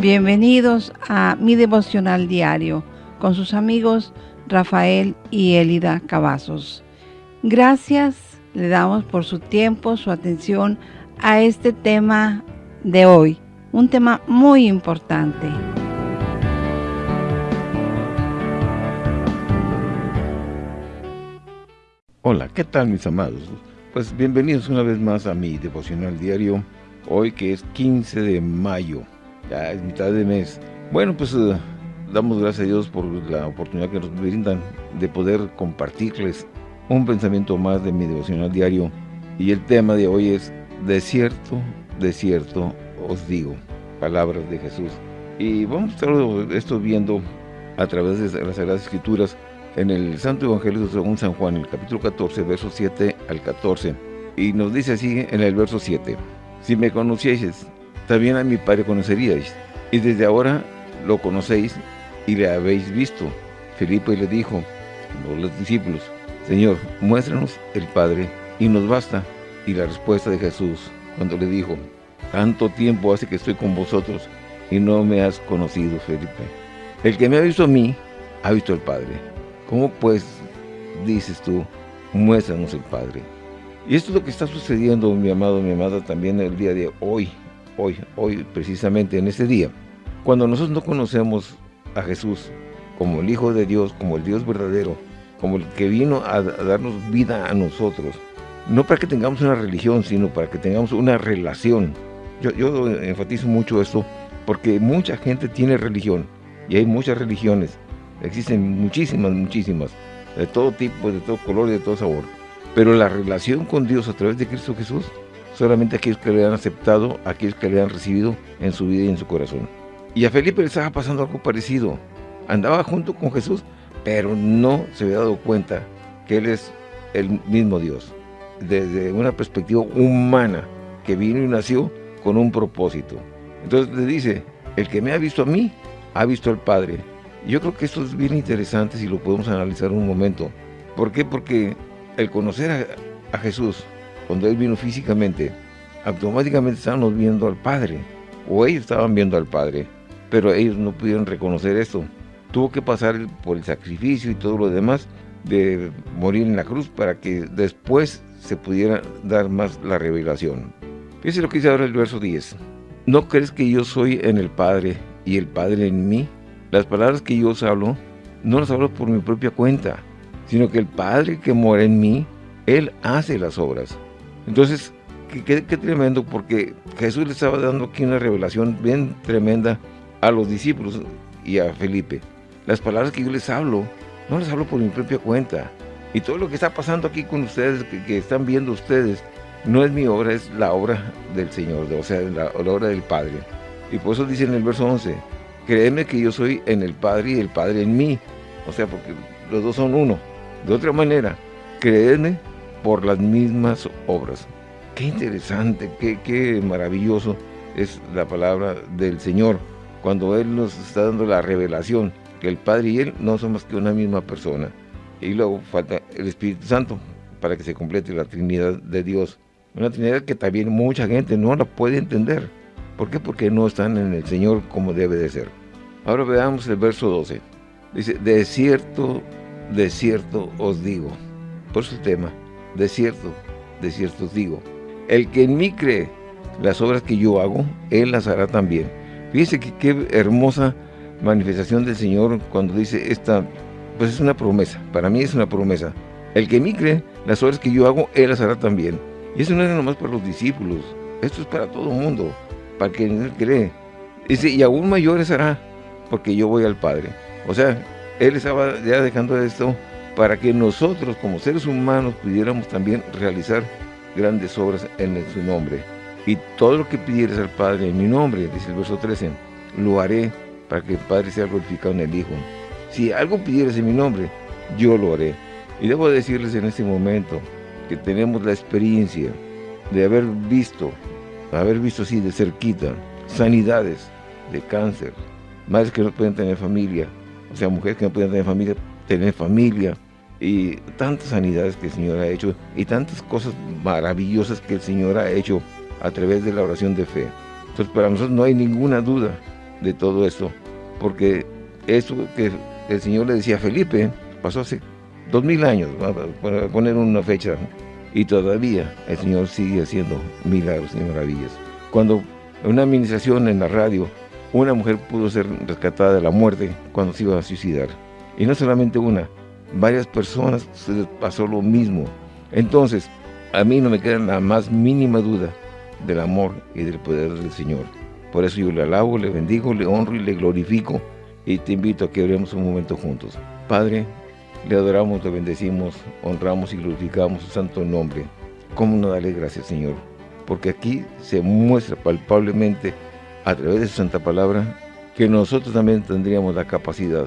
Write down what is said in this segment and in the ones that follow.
Bienvenidos a mi devocional diario con sus amigos Rafael y Elida Cavazos. Gracias le damos por su tiempo, su atención a este tema de hoy, un tema muy importante. Hola, ¿qué tal mis amados? Pues bienvenidos una vez más a mi devocional diario, hoy que es 15 de mayo, ya es mitad de mes. Bueno, pues eh, damos gracias a Dios por la oportunidad que nos brindan de poder compartirles un pensamiento más de mi devocional diario. Y el tema de hoy es, de cierto, de cierto os digo, palabras de Jesús. Y vamos a estar esto viendo a través de las Sagradas Escrituras en el Santo Evangelio según San Juan, el capítulo 14, versos 7 al 14. Y nos dice así en el verso 7, Si me conocieseis, también a mi Padre conoceríais, y desde ahora lo conocéis y le habéis visto. Felipe le dijo, los discípulos, Señor, muéstranos el Padre, y nos basta. Y la respuesta de Jesús, cuando le dijo, tanto tiempo hace que estoy con vosotros, y no me has conocido, Felipe. El que me ha visto a mí, ha visto al Padre. ¿Cómo pues dices tú, muéstranos el Padre? Y esto es lo que está sucediendo, mi amado, mi amada, también el día de hoy, hoy, hoy, precisamente en este día. Cuando nosotros no conocemos a Jesús como el Hijo de Dios, como el Dios verdadero, como el que vino a, darnos vida a nosotros, no para que tengamos una religión, sino para que tengamos una relación. Yo, yo enfatizo mucho esto porque mucha gente tiene religión y hay muchas religiones, Existen muchísimas, muchísimas, de todo tipo, de todo color de todo sabor. Pero la relación con Dios a través de Cristo Jesús, solamente aquellos que le han aceptado, aquellos que le han recibido en su vida y en su corazón. Y a Felipe le estaba pasando algo parecido. Andaba junto con Jesús, pero no se había dado cuenta que Él es el mismo Dios. Desde una perspectiva humana, que vino y nació con un propósito. Entonces le dice, el que me ha visto a mí, ha visto al Padre. Yo creo que esto es bien interesante si lo podemos analizar un momento. ¿Por qué? Porque el conocer a, Jesús, cuando Él vino físicamente, automáticamente estábamos viendo al Padre, o ellos estaban viendo al Padre, pero ellos no pudieron reconocer esto. Tuvo que pasar por el sacrificio y todo lo demás de morir en la cruz para que después se pudiera dar más la revelación. Fíjense lo que dice ahora el verso 10. ¿No crees que yo soy en el Padre y el Padre en mí? Las palabras que yo os hablo, no las hablo por mi propia cuenta, sino que el Padre que mora en mí, Él hace las obras. Entonces, qué, tremendo, porque Jesús le estaba dando aquí una revelación bien tremenda a los discípulos y a Felipe. Las palabras que yo les hablo, no las hablo por mi propia cuenta. Y todo lo que está pasando aquí con ustedes, que, están viendo ustedes, no es mi obra, es la obra del Señor, o sea, la, la obra del Padre. Y por eso dice en el verso 11, créeme que yo soy en el Padre y el Padre en mí. O sea, porque los dos son uno. De otra manera, créeme por las mismas obras. Qué interesante, qué, qué maravilloso es la palabra del Señor. Cuando Él nos está dando la revelación que el Padre y Él no son más que una misma persona. Y luego falta el Espíritu Santo para que se complete la Trinidad de Dios. Una Trinidad que también mucha gente no la puede entender. ¿Por qué? Porque no están en el Señor como debe de ser. Ahora veamos el verso 12. Dice, de cierto, de cierto os digo. Por su tema, de cierto, de cierto os digo. El que en mí cree las obras que yo hago, él las hará también. Fíjese que qué hermosa manifestación del Señor cuando dice esta, pues es una promesa, para mí es una promesa. El que en mí cree las obras que yo hago, él las hará también. Y eso no es nomás para los discípulos, esto es para todo el mundo, para quien cree. Dice, y aún mayores hará, porque yo voy al Padre. O sea, Él estaba ya dejando esto para que nosotros como seres humanos pudiéramos también realizar grandes obras en su nombre. Y todo lo que pidieres al Padre en mi nombre, dice el verso 13, lo haré para que el Padre sea glorificado en el Hijo. Si algo pidieres en mi nombre, yo lo haré. Y debo decirles en este momento que tenemos la experiencia de haber visto, haber visto así de cerquita, sanidades de cáncer, madres que no pueden tener familia, o sea, mujeres que no pueden tener familia, tener familia, y tantas sanidades que el Señor ha hecho, y tantas cosas maravillosas que el Señor ha hecho a través de la oración de fe. Entonces, para nosotros no hay ninguna duda de todo esto, porque eso que el Señor le decía a Felipe pasó hace dos mil años, para poner una fecha, y todavía el Señor sigue haciendo milagros y maravillas. Cuando en una administración en la radio, una mujer pudo ser rescatada de la muerte cuando se iba a suicidar. Y no solamente una, varias personas se les pasó lo mismo. Entonces, a mí no me queda la más mínima duda del amor y del poder del Señor. Por eso yo le alabo, le bendigo, le honro y le glorifico y te invito a que oremos un momento juntos. Padre, le adoramos, le bendecimos, honramos y glorificamos su santo nombre. ¿Cómo no darle gracias, Señor? Porque aquí se muestra palpablemente a través de su santa palabra que nosotros también tendríamos la capacidad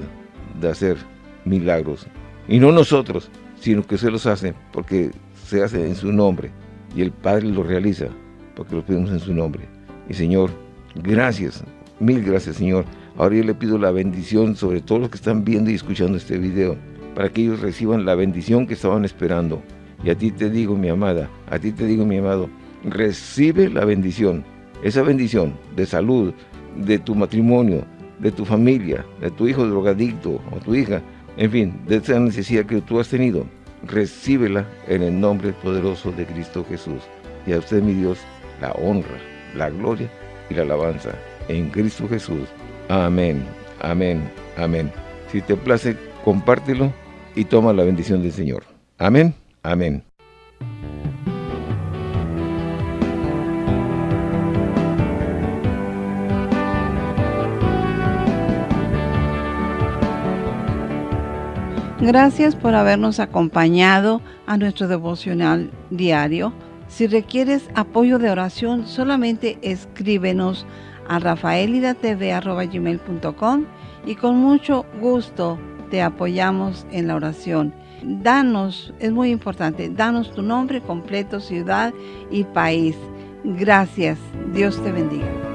de hacer milagros. Y no nosotros, sino que se los hace porque se hace en su nombre. Y el Padre lo realiza porque lo pedimos en su nombre. Y Señor, gracias, mil gracias Señor. Ahora yo le pido la bendición sobre todos los que están viendo y escuchando este video, para que ellos reciban la bendición que estaban esperando. Y a ti te digo, mi amada, a ti te digo, mi amado, recibe la bendición, esa bendición de salud, de tu matrimonio, de tu familia, de tu hijo drogadicto o tu hija, en fin, de esa necesidad que tú has tenido, recíbela en el nombre poderoso de Cristo Jesús. Y a usted, mi Dios, la honra, la gloria y la alabanza en Cristo Jesús. Amén, amén, amén. Si te place, compártelo y toma la bendición del Señor. Amén, amén. Gracias por habernos acompañado a nuestro devocional diario. Si requieres apoyo de oración, solamente escríbenos a rafaelidatv.com y con mucho gusto te apoyamos en la oración. Danos, es muy importante, danos tu nombre completo, ciudad y país. Gracias. Dios te bendiga.